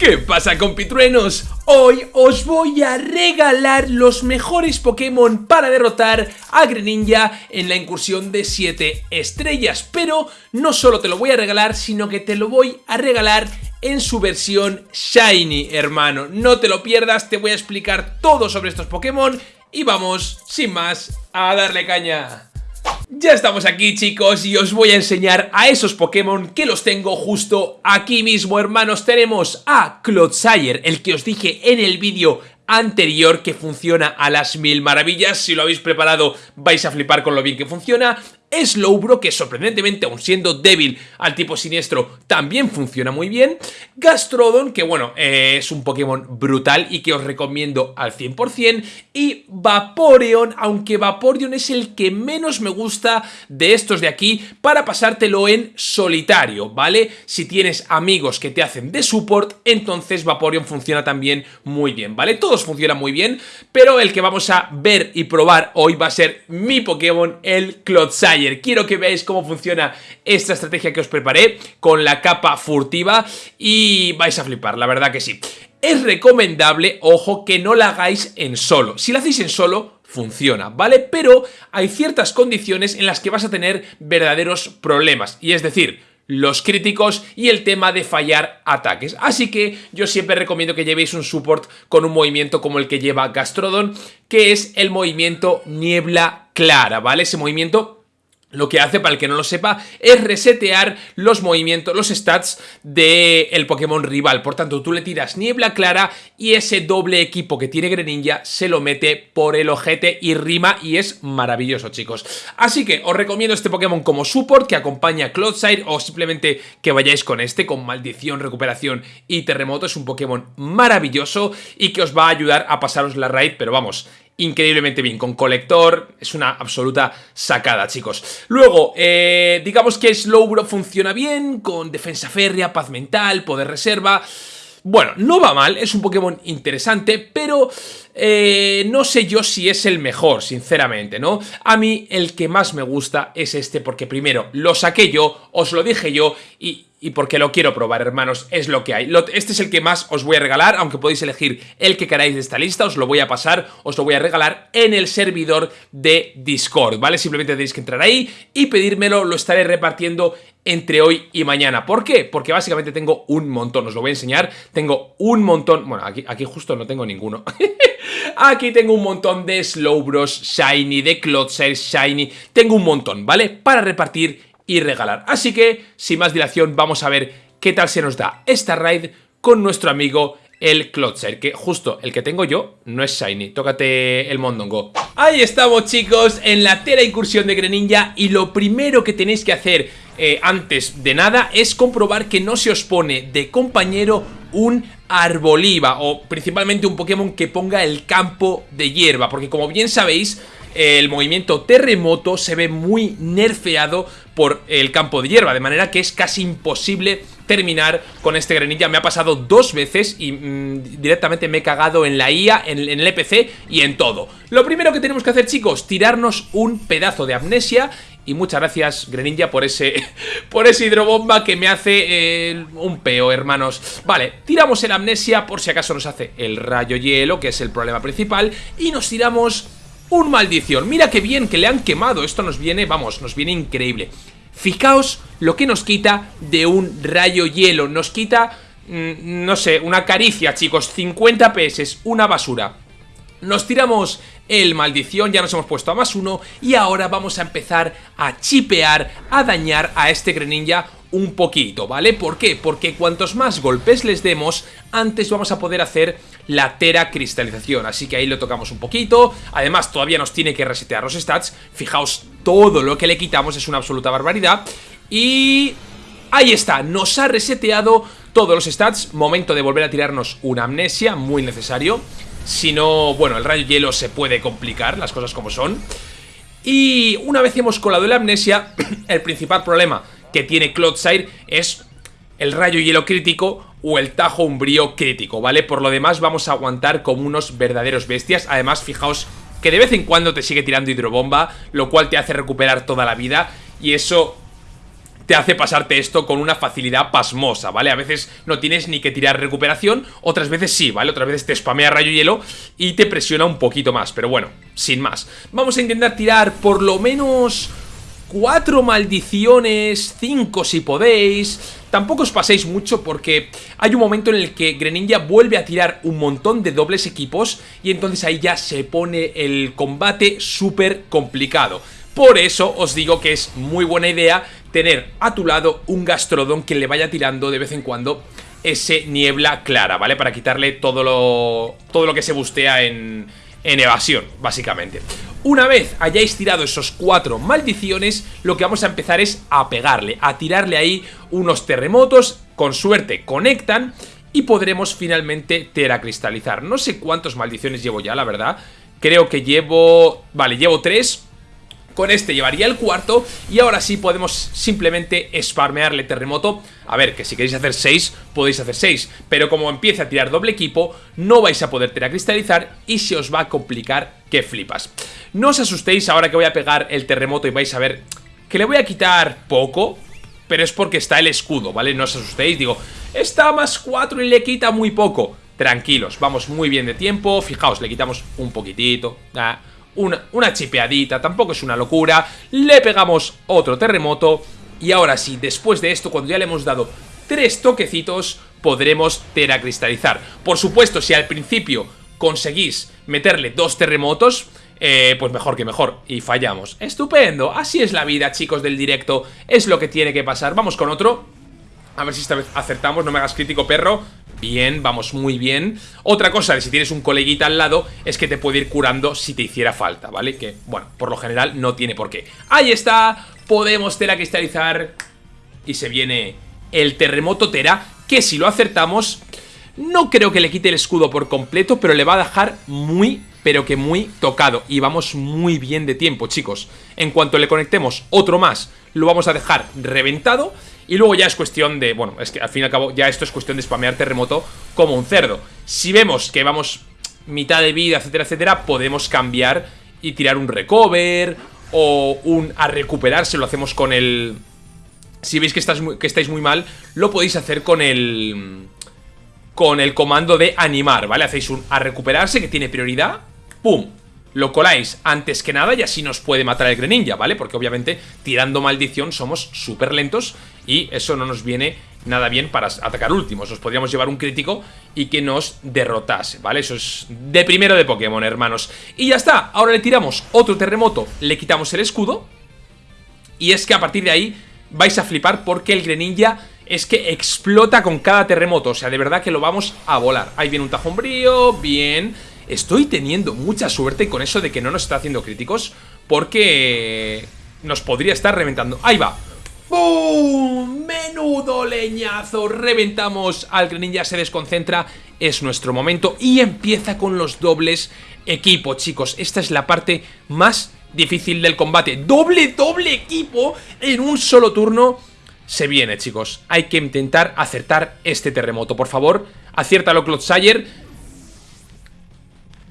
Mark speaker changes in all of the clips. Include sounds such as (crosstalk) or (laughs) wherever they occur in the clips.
Speaker 1: ¿Qué pasa compitruenos? Hoy os voy a regalar los mejores Pokémon para derrotar a Greninja en la incursión de 7 estrellas. Pero no solo te lo voy a regalar, sino que te lo voy a regalar en su versión Shiny, hermano. No te lo pierdas, te voy a explicar todo sobre estos Pokémon Y vamos, sin más, a darle caña ya estamos aquí chicos y os voy a enseñar a esos Pokémon que los tengo justo aquí mismo hermanos. Tenemos a Clodsire, el que os dije en el vídeo anterior que funciona a las mil maravillas. Si lo habéis preparado vais a flipar con lo bien que funciona Slowbro, que sorprendentemente, aun siendo débil al tipo siniestro, también funciona muy bien. Gastrodon, que bueno, eh, es un Pokémon brutal y que os recomiendo al 100%. Y Vaporeon, aunque Vaporeon es el que menos me gusta de estos de aquí para pasártelo en solitario, ¿vale? Si tienes amigos que te hacen de support, entonces Vaporeon funciona también muy bien, ¿vale? Todos funcionan muy bien, pero el que vamos a ver y probar hoy va a ser mi Pokémon, el Clodsire. Quiero que veáis cómo funciona esta estrategia que os preparé con la capa furtiva y vais a flipar, la verdad que sí. Es recomendable, ojo, que no la hagáis en solo. Si la hacéis en solo, funciona, ¿vale? Pero hay ciertas condiciones en las que vas a tener verdaderos problemas. Y es decir, los críticos y el tema de fallar ataques. Así que yo siempre recomiendo que llevéis un support con un movimiento como el que lleva Gastrodon, que es el movimiento niebla clara, ¿vale? Ese movimiento lo que hace, para el que no lo sepa, es resetear los movimientos, los stats del Pokémon rival. Por tanto, tú le tiras Niebla Clara y ese doble equipo que tiene Greninja se lo mete por el ojete y rima y es maravilloso, chicos. Así que os recomiendo este Pokémon como support que acompaña a Cloudside o simplemente que vayáis con este, con Maldición, Recuperación y Terremoto. Es un Pokémon maravilloso y que os va a ayudar a pasaros la raid, pero vamos, increíblemente bien, con colector, es una absoluta sacada, chicos. Luego, eh, digamos que Slowbro funciona bien, con defensa férrea, paz mental, poder reserva... Bueno, no va mal, es un Pokémon interesante, pero eh, no sé yo si es el mejor, sinceramente, ¿no? A mí el que más me gusta es este porque primero lo saqué yo, os lo dije yo y y porque lo quiero probar, hermanos, es lo que hay. Este es el que más os voy a regalar, aunque podéis elegir el que queráis de esta lista, os lo voy a pasar, os lo voy a regalar en el servidor de Discord, ¿vale? Simplemente tenéis que entrar ahí y pedírmelo, lo estaré repartiendo entre hoy y mañana. ¿Por qué? Porque básicamente tengo un montón, os lo voy a enseñar, tengo un montón, bueno, aquí, justo no tengo ninguno. (laughs) aquí tengo un montón de Slowbros Shiny, de Clodsire Shiny, tengo un montón, ¿vale? Para repartir y regalar. Así que, sin más dilación, vamos a ver qué tal se nos da esta raid con nuestro amigo el Clotzer, que justo el que tengo yo no es Shiny. Tócate el Mondongo. Ahí estamos, chicos, en la tera incursión de Greninja y lo primero que tenéis que hacer eh, antes de nada es comprobar que no se os pone de compañero un Arboliva o principalmente un Pokémon que ponga el campo de hierba, porque como bien sabéis el movimiento terremoto se ve muy nerfeado por el campo de hierba, de manera que es casi imposible terminar con este Greninja. Me ha pasado dos veces y mm, directamente me he cagado en la IA, en, el EPC y en todo. Lo primero que tenemos que hacer, chicos, tirarnos un pedazo de amnesia y muchas gracias, Greninja, por ese, (laughs) por ese hidrobomba que me hace eh, un peo, hermanos. Vale, tiramos el amnesia por si acaso nos hace el rayo hielo, que es el problema principal, y nos tiramos un maldición. Mira qué bien que le han quemado. Esto nos viene, vamos, nos viene increíble. Fijaos lo que nos quita de un rayo hielo. Nos quita, mm, no sé, una caricia, chicos. 50 PS, una basura. Nos tiramos el maldición, ya nos hemos puesto a más uno y ahora vamos a empezar a chipear, a dañar a este Greninja un poquito, ¿vale? ¿Por qué? Porque cuantos más golpes les demos, antes vamos a poder hacer la tera cristalización, así que ahí lo tocamos un poquito, además todavía nos tiene que resetear los stats, fijaos, todo lo que le quitamos es una absoluta barbaridad, y ahí está, nos ha reseteado todos los stats, momento de volver a tirarnos una amnesia, muy necesario, si no, bueno, el rayo hielo se puede complicar, las cosas como son, y una vez hemos colado la amnesia, (clears throat) el principal problema que tiene Clodsire es el rayo hielo crítico o el tajo umbrío crítico, ¿vale? Por lo demás vamos a aguantar como unos verdaderos bestias. Además, fijaos que de vez en cuando te sigue tirando hidrobomba, lo cual te hace recuperar toda la vida y eso te hace pasarte esto con una facilidad pasmosa, ¿vale? A veces no tienes ni que tirar recuperación, otras veces sí, ¿vale? Otras veces te spamea rayo hielo y te presiona un poquito más, pero bueno, sin más. Vamos a intentar tirar por lo menos cuatro maldiciones, cinco si podéis... Tampoco os paséis mucho porque hay un momento en el que Greninja vuelve a tirar un montón de dobles equipos y entonces ahí ya se pone el combate súper complicado. Por eso os digo que es muy buena idea tener a tu lado un Gastrodon que le vaya tirando de vez en cuando ese niebla clara, ¿vale? Para quitarle todo lo, todo lo que se bustea en, en evasión, básicamente. Una vez hayáis tirado esos cuatro maldiciones, lo que vamos a empezar es a pegarle, a tirarle ahí unos terremotos, con suerte conectan y podremos finalmente teracristalizar. No sé cuántos maldiciones llevo ya, la verdad. Creo que llevo... Vale, llevo tres con este llevaría el cuarto y ahora sí podemos simplemente spammearle terremoto. A ver, que si queréis hacer 6, podéis hacer 6, pero como empiece a tirar doble equipo, no vais a poder teracristalizar y se os va a complicar que flipas. No os asustéis ahora que voy a pegar el terremoto y vais a ver que le voy a quitar poco, pero es porque está el escudo, ¿vale? No os asustéis, digo, está más 4 y le quita muy poco. Tranquilos, vamos muy bien de tiempo, fijaos, le quitamos un poquitito, ah, una, chipeadita, tampoco es una locura. Le pegamos otro terremoto. Y ahora sí, después de esto, cuando ya le hemos dado tres toquecitos, podremos teracristalizar. Por supuesto, si al principio conseguís meterle dos terremotos, eh, pues mejor que mejor. Y fallamos. Estupendo. Así es la vida, chicos del directo. Es lo que tiene que pasar. Vamos con otro. A ver si esta vez acertamos. No me hagas crítico, perro. Bien, vamos muy bien Otra cosa de si tienes un coleguita al lado Es que te puede ir curando si te hiciera falta, ¿vale? Que, bueno, por lo general no tiene por qué Ahí está, podemos teracristalizar Y se viene el terremoto Tera Que si lo acertamos No creo que le quite el escudo por completo Pero le va a dejar muy, pero que muy tocado Y vamos muy bien de tiempo, chicos En cuanto le conectemos otro más Lo vamos a dejar reventado y luego ya es cuestión de... Bueno, es que al fin y al cabo ya esto es cuestión de spamear terremoto como un cerdo. Si vemos que vamos mitad de vida, etcétera, etcétera, podemos cambiar y tirar un recover o un a recuperarse, lo hacemos con el... Si veis que, que estáis muy mal, lo podéis hacer con el... Con el comando de animar, ¿vale? Hacéis un a recuperarse que tiene prioridad, ¡pum! Lo coláis antes que nada y así nos puede matar el Greninja, ¿vale? Porque obviamente tirando maldición somos súper lentos y eso no nos viene nada bien para atacar últimos. Nos podríamos llevar un crítico y que nos derrotase, ¿vale? Eso es de primero de Pokémon, hermanos. Y ya está, ahora le tiramos otro terremoto, le quitamos el escudo y es que a partir de ahí vais a flipar porque el Greninja es que explota con cada terremoto, o sea, de verdad que lo vamos a volar. Ahí viene un tajombrío, bien... Estoy teniendo mucha suerte con eso de que no nos está haciendo críticos Porque nos podría estar reventando. Ahí va. ¡Bum! ¡Menudo leñazo! Reventamos al Greninja, se desconcentra. Es nuestro momento y empieza con los dobles equipo, chicos. Esta es la parte más difícil del combate. ¡Doble, doble equipo en un solo turno! Se viene, chicos. Hay que intentar acertar este terremoto. Por favor, aciértalo, Cloudsayer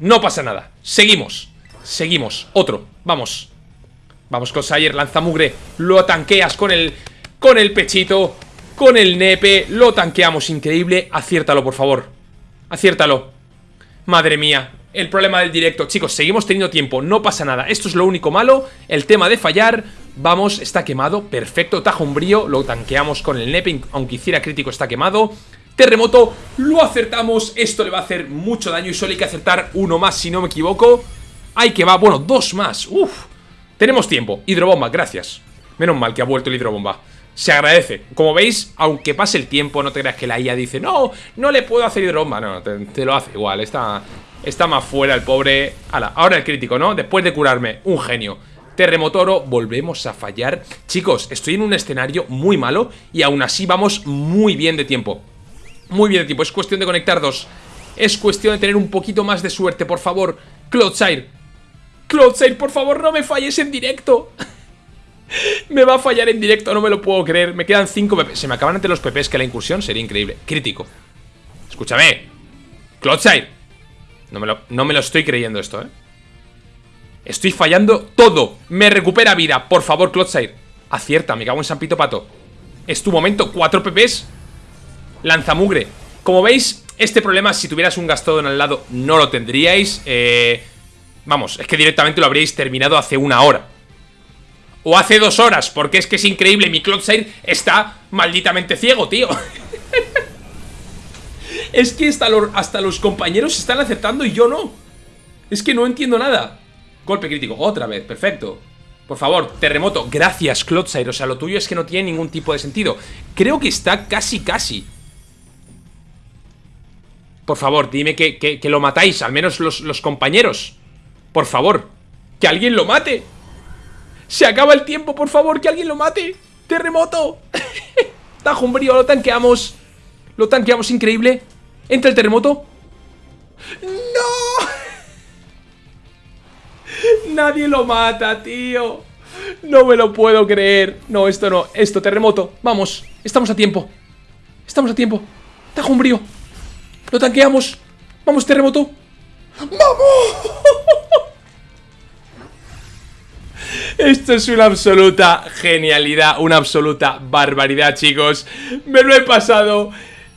Speaker 1: no pasa nada. Seguimos. Seguimos. Otro. Vamos. Vamos con Sayer. Lanza mugre. Lo tanqueas con el... Con el pechito. Con el nepe. Lo tanqueamos. Increíble. Aciértalo, por favor. Aciértalo. Madre mía. El problema del directo. Chicos, seguimos teniendo tiempo. No pasa nada. Esto es lo único malo. El tema de fallar. Vamos, está quemado. Perfecto. Tajo umbrío. Lo tanqueamos con el nepe. Aunque hiciera crítico, está quemado. Terremoto, lo acertamos, esto le va a hacer mucho daño y solo hay que acertar uno más si no me equivoco. Hay que va, bueno, dos más, uff Tenemos tiempo, hidrobomba, gracias. Menos mal que ha vuelto el hidrobomba. Se agradece. Como veis, aunque pase el tiempo, no te creas que la IA dice No, no le puedo hacer hidrobomba No, te, lo hace igual, está, está más fuera el pobre. Ahora el crítico, ¿no? Después de curarme, un genio. Terremotoro, volvemos a fallar. Chicos, estoy en un escenario muy malo Y aún así vamos muy bien de tiempo muy bien, tipo, es cuestión de conectar dos. Es cuestión de tener un poquito más de suerte, por favor. Cloudshire. Cloudshire, por favor, no me falles en directo. (laughs) Me va a fallar en directo, no me lo puedo creer. Me quedan 5 PP, se me acaban ante los PPs Que la incursión sería increíble, crítico. Escúchame. Cloudshire. No me, lo, no me lo estoy creyendo esto, eh Estoy fallando todo. Me recupera vida, por favor, Cloudshire. Acierta, me cago en San Pito Pato. Es tu momento, 4 PPs Lanzamugre Como veis, este problema si tuvieras un Gastrodon al lado no lo tendríais eh, Vamos, es que directamente lo habríais terminado hace una hora o hace dos horas, porque es que es increíble, mi Cloudsair está malditamente ciego, tío. (laughs) es que hasta, los compañeros están aceptando y yo no. Es que no entiendo nada. Golpe crítico, otra vez, perfecto. Por favor, terremoto, gracias Cloudsair, o sea, lo tuyo es que no tiene ningún tipo de sentido. Creo que está casi, casi. Por favor, dime que, lo matáis, al menos los, los compañeros. Por favor, que alguien lo mate. Se acaba el tiempo, por favor, que alguien lo mate. ¡Terremoto! (laughs) Tajumbrío, lo tanqueamos. Lo tanqueamos, increíble. Entra el terremoto. ¡No! (laughs) Nadie lo mata, tío. No me lo puedo creer. No, esto no. Esto, terremoto. Vamos. Estamos a tiempo. Estamos a tiempo. Tajumbrío. Lo tanqueamos. Vamos, terremoto. ¡Vamos! Esto es una absoluta genialidad, una absoluta barbaridad, chicos. Me lo he pasado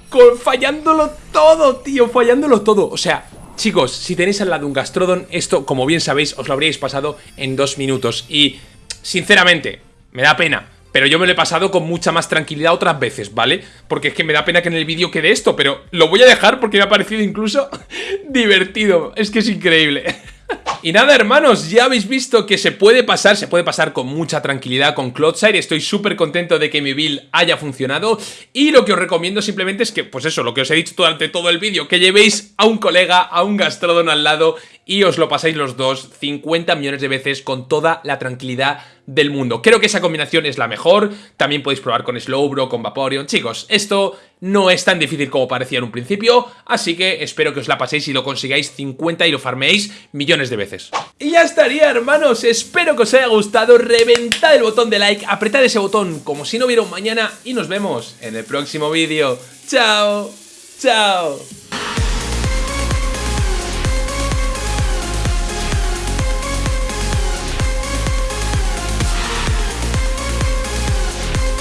Speaker 1: con, fallándolo todo, tío, fallándolo todo. O sea, chicos, si tenéis al lado un Gastrodon, esto, como bien sabéis, os lo habríais pasado en dos minutos. Y, sinceramente, me da pena. Pero yo me lo he pasado con mucha más tranquilidad otras veces, ¿vale? Porque es que me da pena que en el vídeo quede esto, pero lo voy a dejar porque me ha parecido incluso (laughs) divertido. Es que es increíble. (laughs) Y nada, hermanos, ya habéis visto que se puede pasar, se puede pasar con mucha tranquilidad con Cloudsair. Estoy súper contento de que mi build haya funcionado. Y lo que os recomiendo simplemente es que, pues eso, lo que os he dicho durante todo el vídeo, que llevéis a un colega, a un Gastrodon al lado y os lo pasáis los dos 50 millones de veces con toda la tranquilidad del mundo. Creo que esa combinación es la mejor, también podéis probar con Slowbro, con Vaporeon. Chicos, esto no es tan difícil como parecía en un principio, así que espero que os la paséis y lo consigáis 50 y lo farmeéis millones de veces. Y ya estaría, hermanos, espero que os haya gustado, reventad el botón de like, apretad ese botón como si no hubiera un mañana y nos vemos en el próximo vídeo. ¡Chao! ¡Chao!